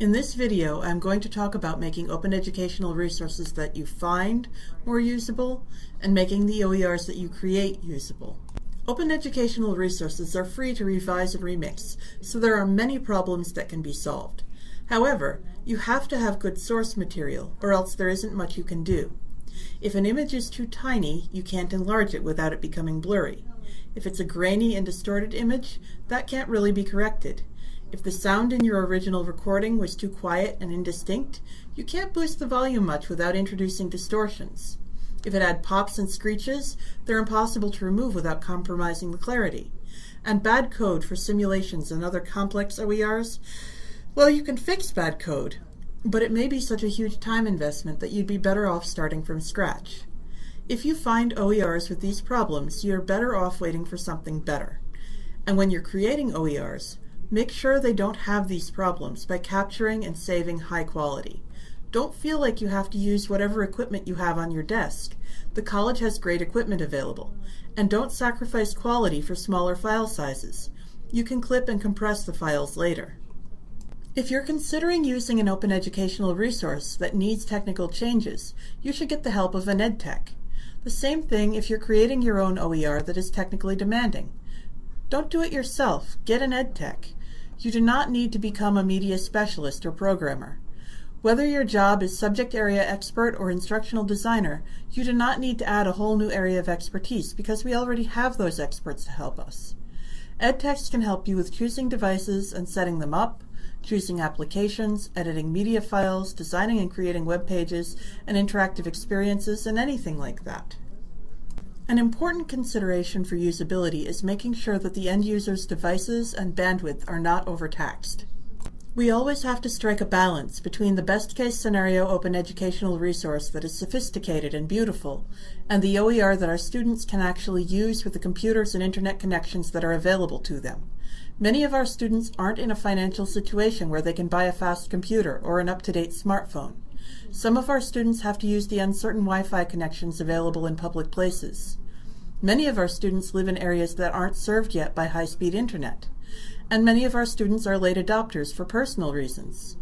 In this video, I'm going to talk about making open educational resources that you find more usable and making the OERs that you create usable. Open educational resources are free to revise and remix, so there are many problems that can be solved. However, you have to have good source material, or else there isn't much you can do. If an image is too tiny, you can't enlarge it without it becoming blurry. If it's a grainy and distorted image, that can't really be corrected. If the sound in your original recording was too quiet and indistinct, you can't boost the volume much without introducing distortions. If it had pops and screeches, they're impossible to remove without compromising the clarity. And bad code for simulations and other complex OERs, well, you can fix bad code, but it may be such a huge time investment that you'd be better off starting from scratch. If you find OERs with these problems, you're better off waiting for something better. And when you're creating OERs, Make sure they don't have these problems by capturing and saving high quality. Don't feel like you have to use whatever equipment you have on your desk. The college has great equipment available. And don't sacrifice quality for smaller file sizes. You can clip and compress the files later. If you're considering using an open educational resource that needs technical changes, you should get the help of an EdTech. The same thing if you're creating your own OER that is technically demanding. Don't do it yourself, get an EdTech. You do not need to become a media specialist or programmer. Whether your job is subject area expert or instructional designer, you do not need to add a whole new area of expertise because we already have those experts to help us. EdTechs can help you with choosing devices and setting them up, choosing applications, editing media files, designing and creating web pages and interactive experiences, and anything like that. An important consideration for usability is making sure that the end user's devices and bandwidth are not overtaxed. We always have to strike a balance between the best case scenario open educational resource that is sophisticated and beautiful and the OER that our students can actually use with the computers and internet connections that are available to them. Many of our students aren't in a financial situation where they can buy a fast computer or an up-to-date smartphone. Some of our students have to use the uncertain Wi-Fi connections available in public places. Many of our students live in areas that aren't served yet by high-speed internet. And many of our students are late adopters for personal reasons.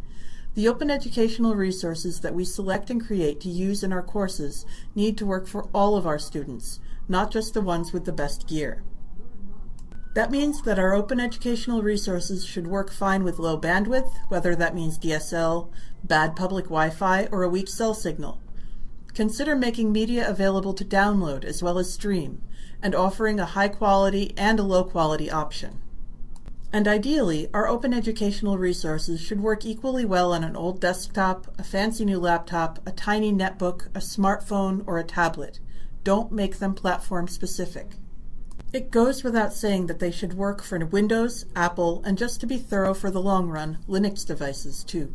The open educational resources that we select and create to use in our courses need to work for all of our students, not just the ones with the best gear. That means that our open educational resources should work fine with low bandwidth, whether that means DSL, bad public Wi-Fi, or a weak cell signal. Consider making media available to download as well as stream, and offering a high quality and a low quality option. And ideally, our open educational resources should work equally well on an old desktop, a fancy new laptop, a tiny netbook, a smartphone, or a tablet. Don't make them platform specific. It goes without saying that they should work for Windows, Apple, and just to be thorough for the long run, Linux devices too.